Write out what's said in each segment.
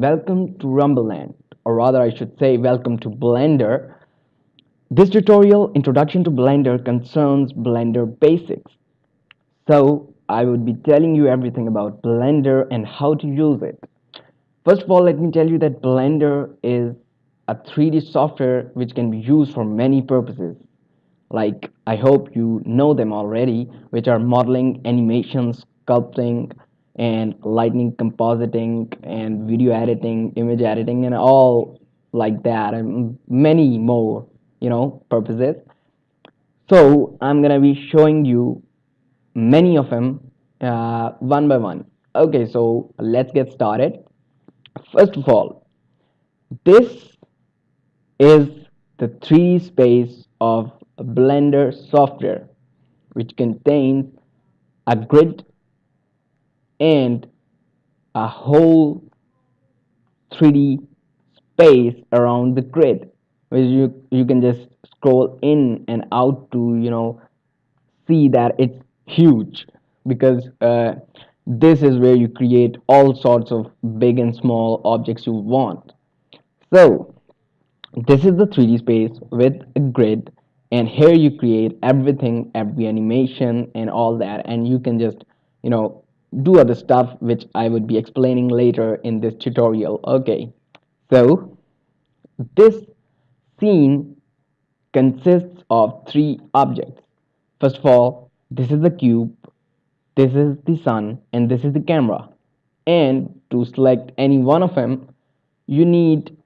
welcome to Rumbleland, or rather I should say welcome to Blender. This tutorial, Introduction to Blender, concerns Blender basics. So, I would be telling you everything about Blender and how to use it. First of all, let me tell you that Blender is a 3D software which can be used for many purposes. Like, I hope you know them already, which are modeling, animation, sculpting, and lightning compositing and video editing image editing and all like that and many more you know purposes. So i'm gonna be showing you many of them uh, one by one. Okay so let's get started. First of all this is the 3d space of blender software which contains a grid and a whole 3D space around the grid which you you can just scroll in and out to you know see that it's huge. Because uh, this is where you create all sorts of big and small objects you want. So this is the 3d space with a grid and here you create everything every animation and all that and you can just you know do other stuff which I would be explaining later in this tutorial. Okay, so this scene consists of three objects. First of all, this is the cube, this is the sun, and this is the camera. And to select any one of them, you need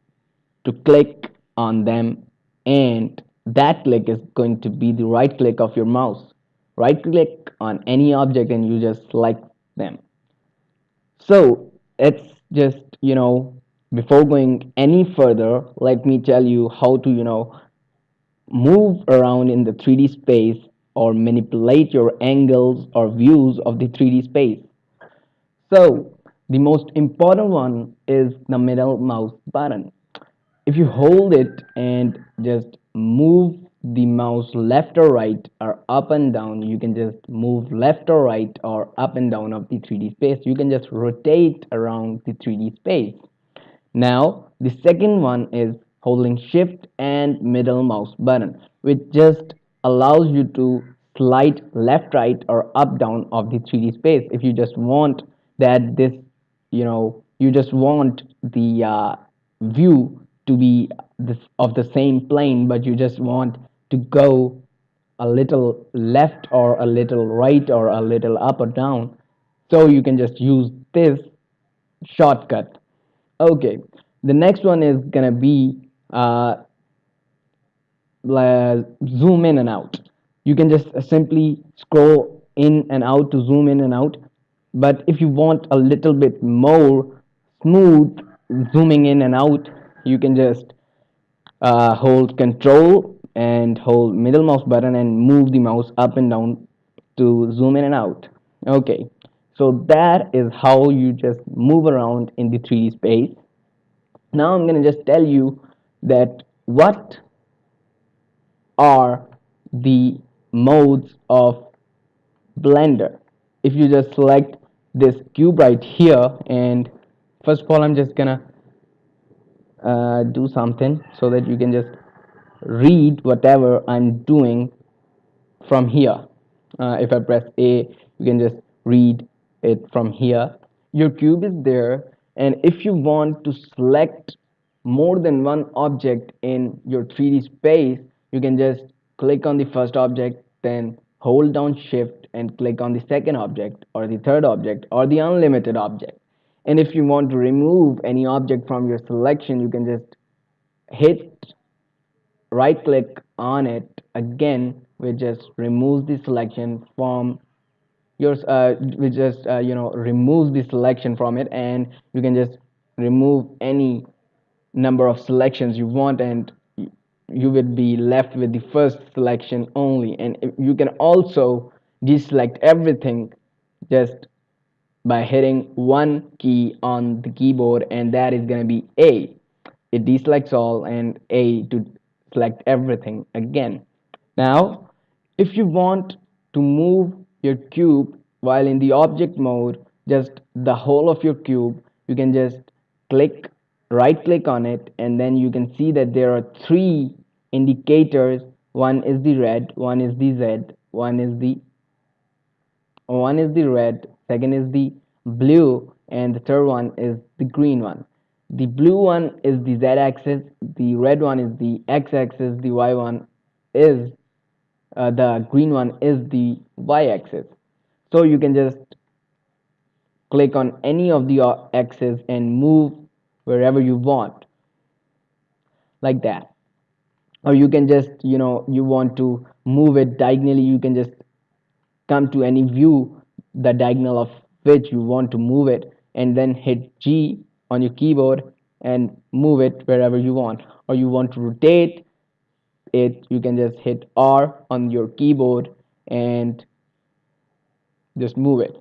to click on them and that click is going to be the right click of your mouse. Right click on any object and you just select them. So it's just you know before going any further let me tell you how to you know move around in the 3d space or manipulate your angles or views of the 3d space. So the most important one is the middle mouse button. If you hold it and just move the mouse left or right or up and down. You can just move left or right or up and down of the 3d space. You can just rotate around the 3d space. Now the second one is holding shift and middle mouse button which just allows you to slide left right or up down of the 3d space. If you just want that this you know you just want the uh, view to be this, of the same plane but you just want to go a little left or a little right or a little up or down. So you can just use this shortcut. Okay the next one is gonna be uh, zoom in and out. You can just simply scroll in and out to zoom in and out. But if you want a little bit more smooth zooming in and out you can just uh, hold control and hold middle mouse button and move the mouse up and down to zoom in and out. Okay so that is how you just move around in the 3d space. Now i'm going to just tell you that what are the modes of blender. If you just select this cube right here and first of all i'm just gonna uh, do something so that you can just read whatever I'm doing from here. Uh, if I press A, you can just read it from here. Your cube is there and if you want to select more than one object in your 3D space, you can just click on the first object, then hold down shift and click on the second object or the third object or the unlimited object. And if you want to remove any object from your selection, you can just hit right click on it again we just removes the selection from yours uh, we just uh, you know removes the selection from it and you can just remove any number of selections you want and you would be left with the first selection only. And you can also deselect everything just by hitting one key on the keyboard and that is going to be A. It deselects all and A to select everything again. Now, if you want to move your cube while in the object mode, just the whole of your cube, you can just click right click on it and then you can see that there are three indicators one is the red one is the z one is the one is the red second is the blue and the third one is the green one the blue one is the z-axis the red one is the x-axis the y one is uh, the green one is the y-axis so you can just click on any of the uh, axes and move wherever you want like that. Or you can just you know you want to move it diagonally you can just come to any view the diagonal of which you want to move it and then hit G on your keyboard and move it wherever you want. Or you want to rotate it you can just hit R on your keyboard and just move it.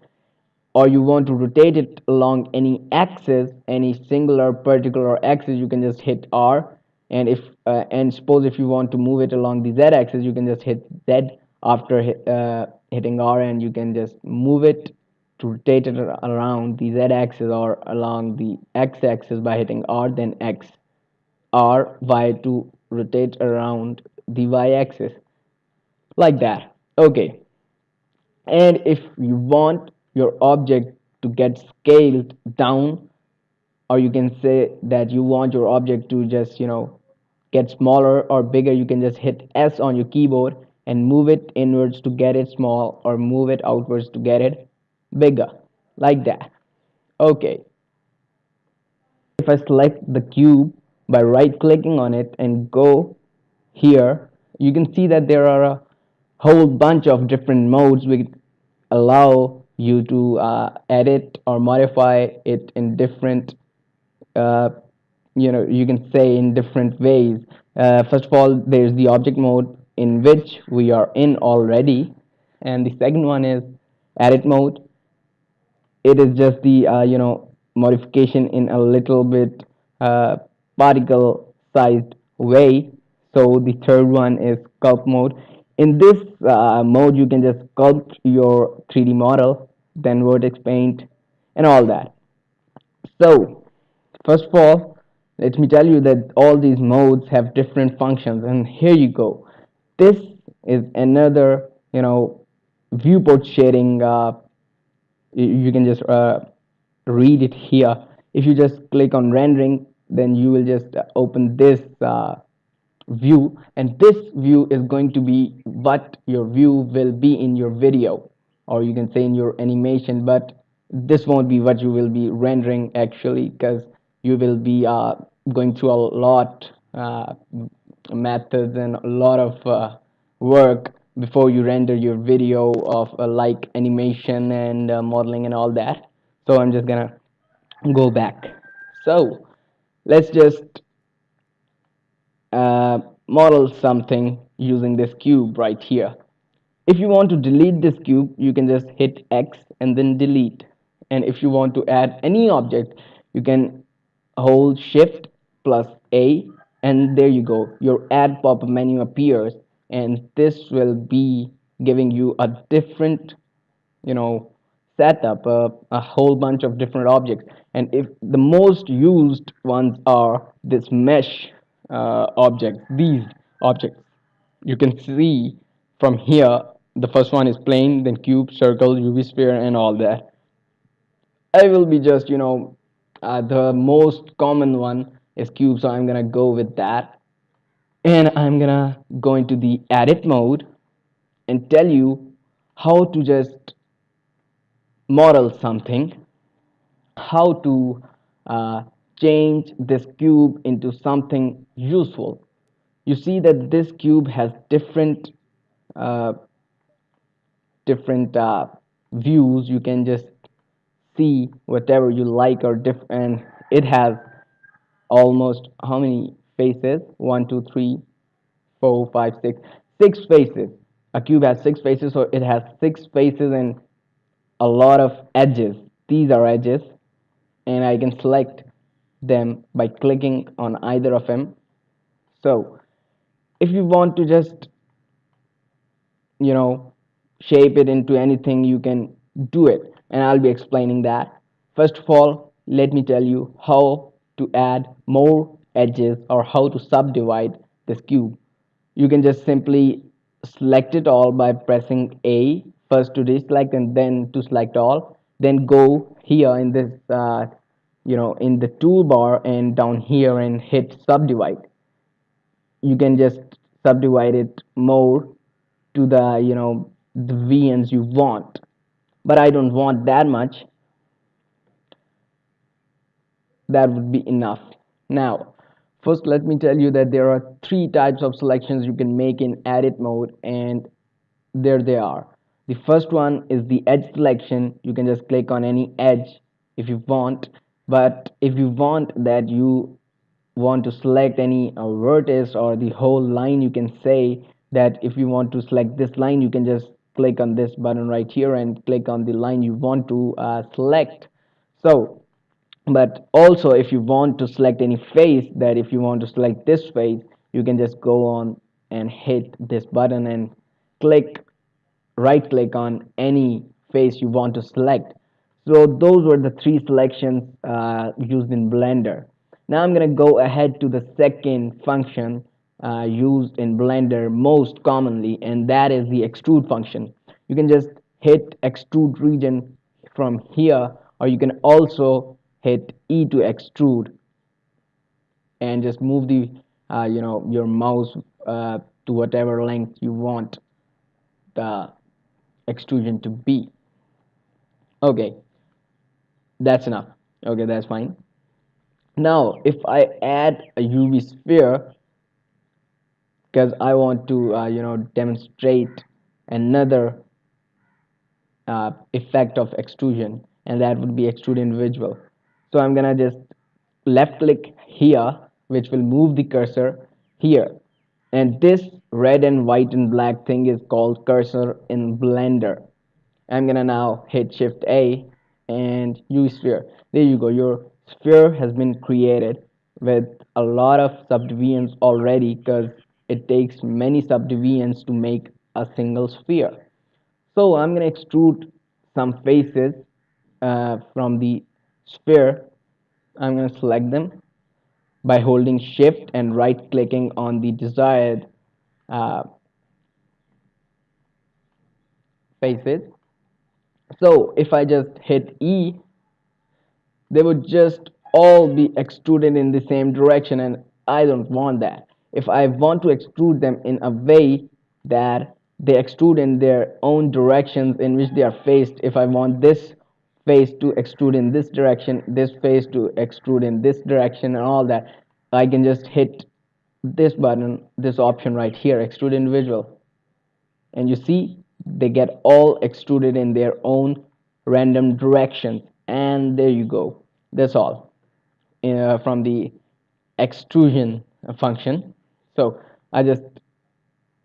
Or you want to rotate it along any axis any singular particular axis you can just hit R. And if uh, and suppose if you want to move it along the Z axis you can just hit Z after uh, hitting R and you can just move it to rotate it around the Z axis or along the X axis by hitting R then X. R Y to rotate around the Y axis. Like that. Okay. And if you want your object to get scaled down or you can say that you want your object to just you know get smaller or bigger you can just hit s on your keyboard and move it inwards to get it small or move it outwards to get it bigger like that. Okay. If I select the cube by right clicking on it and go here you can see that there are a whole bunch of different modes which allow you to uh, edit or modify it in different uh, you know you can say in different ways. Uh, first of all there's the object mode in which we are in already. And the second one is edit mode it is just the uh, you know modification in a little bit uh, particle sized way. So the third one is sculpt mode. In this uh, mode you can just sculpt your 3d model then vertex paint and all that. So first of all let me tell you that all these modes have different functions and here you go. This is another you know viewport shading uh, you can just uh, read it here. If you just click on rendering then you will just open this uh, view. And this view is going to be what your view will be in your video. Or you can say in your animation but this won't be what you will be rendering actually because you will be uh, going through a lot uh, methods and a lot of uh, work before you render your video of uh, like animation and uh, modeling and all that. So I'm just gonna go back. So let's just uh, model something using this cube right here. If you want to delete this cube you can just hit X and then delete. And if you want to add any object you can hold shift plus A and there you go. Your add pop-up menu appears and this will be giving you a different you know setup uh, a whole bunch of different objects. And if the most used ones are this mesh uh, these objects you can see from here the first one is plane then cube circle uv sphere and all that. I will be just you know uh, the most common one is cube so i'm gonna go with that and i'm gonna go into the edit mode and tell you how to just model something how to uh, change this cube into something useful. You see that this cube has different uh, different uh, views. You can just see whatever you like or different it has almost how many faces. One two three four five six. Six faces. A cube has six faces so it has six faces and a lot of edges. These are edges and I can select them by clicking on either of them. So if you want to just you know shape it into anything you can do it and I'll be explaining that. First of all let me tell you how to add more edges or how to subdivide this cube you can just simply select it all by pressing A first to deselect and then to select all then go here in this uh, you know in the toolbar and down here and hit subdivide. You can just subdivide it more to the you know the VNs you want. But I don't want that much. That would be enough. Now first let me tell you that there are three types of selections you can make in edit mode and there they are. The first one is the edge selection. You can just click on any edge if you want but if you want that you want to select any uh, vertex or the whole line you can say that if you want to select this line you can just click on this button right here and click on the line you want to uh, select. So but also if you want to select any face that if you want to select this face you can just go on and hit this button and click right click on any face you want to select. So those were the three selections uh, used in blender. Now I'm gonna go ahead to the second function uh, used in blender most commonly and that is the extrude function. You can just hit extrude region from here or you can also hit E to extrude and just move the uh, you know your mouse uh, to whatever length you want the extrusion to be. Okay. That's enough. Okay that's fine. Now if I add a UV sphere because I want to uh, you know demonstrate another uh, effect of extrusion and that would be extrude individual so I'm gonna just left click here which will move the cursor here. And this red and white and black thing is called cursor in blender. I'm gonna now hit shift A and UV sphere. There you go. Your sphere has been created with a lot of subdivisions already because it takes many subdivisions to make a single sphere. So I'm gonna extrude some faces uh, from the sphere I'm going to select them by holding shift and right clicking on the desired uh, faces so if I just hit E they would just all be extruded in the same direction and I don't want that. If I want to extrude them in a way that they extrude in their own directions in which they are faced if I want this face to extrude in this direction this face to extrude in this direction and all that I can just hit this button this option right here extrude individual. And you see they get all extruded in their own random directions and there you go. That's all uh, from the extrusion function. So I just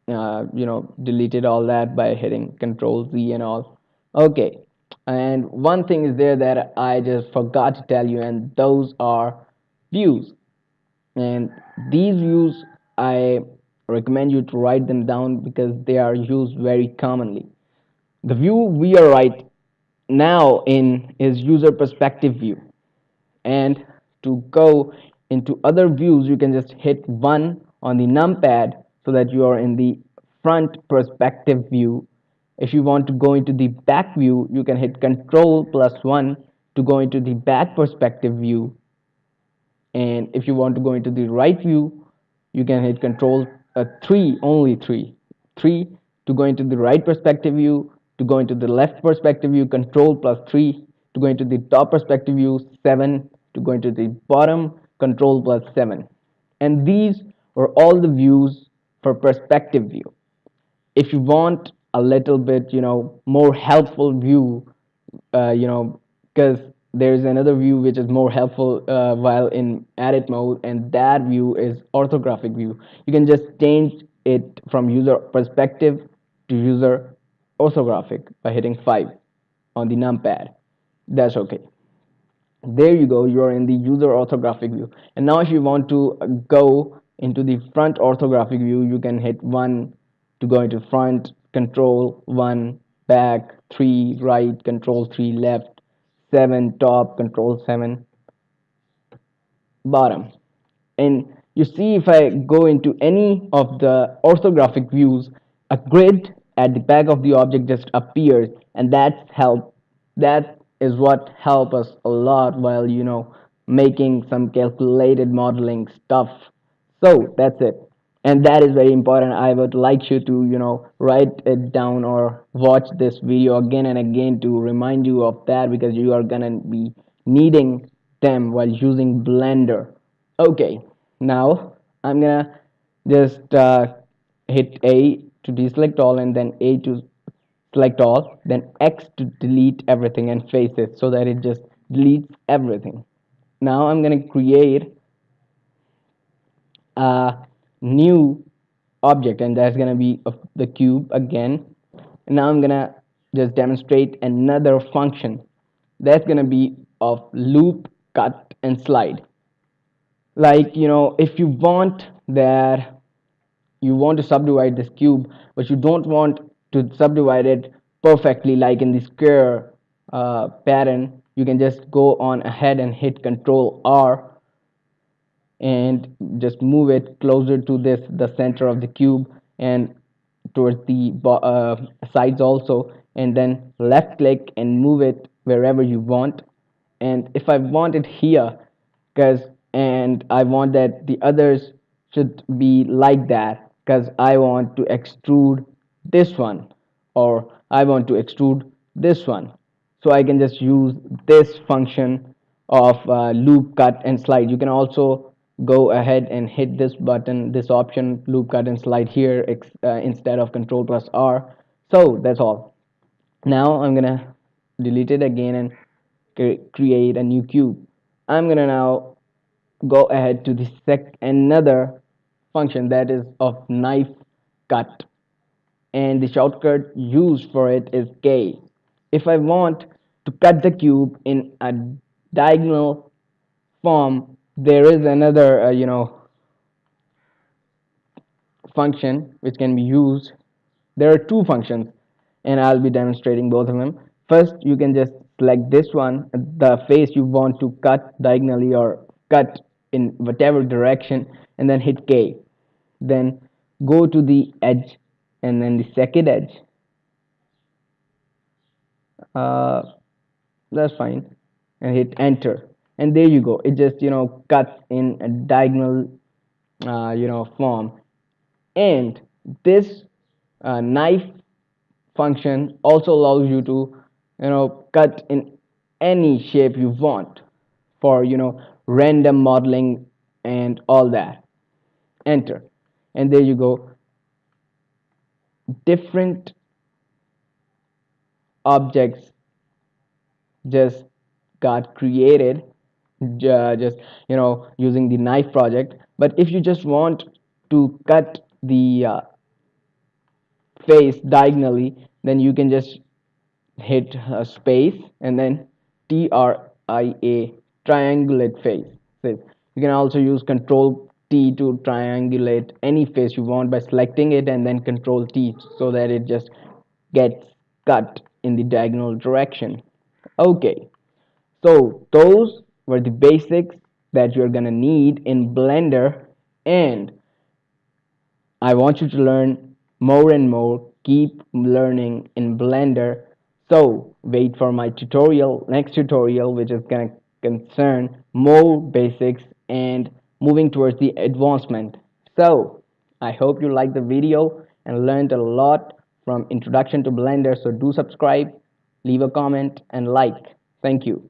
uh, you know deleted all that by hitting control Z and all. Okay and one thing is there that I just forgot to tell you and those are views. And these views I recommend you to write them down because they are used very commonly. The view we are right now in is user perspective view. And to go into other views you can just hit 1 on the numpad so that you are in the front perspective view if you want to go into the back view you can hit control plus 1 to go into the back perspective view. And if you want to go into the right view you can hit control uh, 3 only 3 3 to go into the right perspective view to go into the left perspective view control plus 3 to go into the top perspective view 7 to go into the bottom control plus 7 and these are all the views for perspective view. If you want a little bit you know more helpful view uh, you know because there's another view which is more helpful uh, while in edit mode and that view is orthographic view. You can just change it from user perspective to user orthographic by hitting 5 on the numpad. That's okay. There you go. You're in the user orthographic view. And now if you want to go into the front orthographic view you can hit 1 to go into front control 1 back 3 right control 3 left 7 top control 7 bottom. And you see if I go into any of the orthographic views a grid at the back of the object just appears and that's help. That is what help us a lot while you know making some calculated modeling stuff. So that's it and that is very important. I would like you to you know write it down or watch this video again and again to remind you of that because you are gonna be needing them while using blender. Okay now i'm gonna just uh, hit a to deselect all and then a to select all then x to delete everything and face it so that it just deletes everything. Now i'm to create a new object and that's going to be the cube again. And now i'm going to just demonstrate another function. That's going to be of loop cut and slide. Like you know if you want that you want to subdivide this cube but you don't want to subdivide it perfectly like in the square uh, pattern you can just go on ahead and hit control R and just move it closer to this the center of the cube and towards the uh, sides also and then left click and move it wherever you want. And if I want it here because and I want that the others should be like that because I want to extrude this one or I want to extrude this one. So I can just use this function of uh, loop cut and slide. You can also go ahead and hit this button this option loop cut and slide here uh, instead of control plus R. So that's all. Now I'm gonna delete it again and create a new cube. I'm gonna now go ahead to the sec another function that is of knife cut. And the shortcut used for it is K. If I want to cut the cube in a diagonal form there is another uh, you know function which can be used. There are two functions and I'll be demonstrating both of them. First you can just select this one the face you want to cut diagonally or cut in whatever direction and then hit K. Then go to the edge and then the second edge. Uh, that's fine. And hit enter and there you go. It just you know cuts in a diagonal uh, you know form. And this uh, knife function also allows you to you know cut in any shape you want for you know random modeling and all that. Enter. And there you go. Different objects just got created just you know using the knife project. But if you just want to cut the uh, face diagonally then you can just hit space and then TRIA triangulate face. You can also use control T to triangulate any face you want by selecting it and then control T so that it just gets cut in the diagonal direction. Okay. So those were the basics that you're gonna need in blender. And I want you to learn more and more keep learning in blender. So wait for my tutorial next tutorial which is gonna concern more basics and moving towards the advancement. So I hope you liked the video and learned a lot from introduction to blender. So do subscribe leave a comment and like. Thank you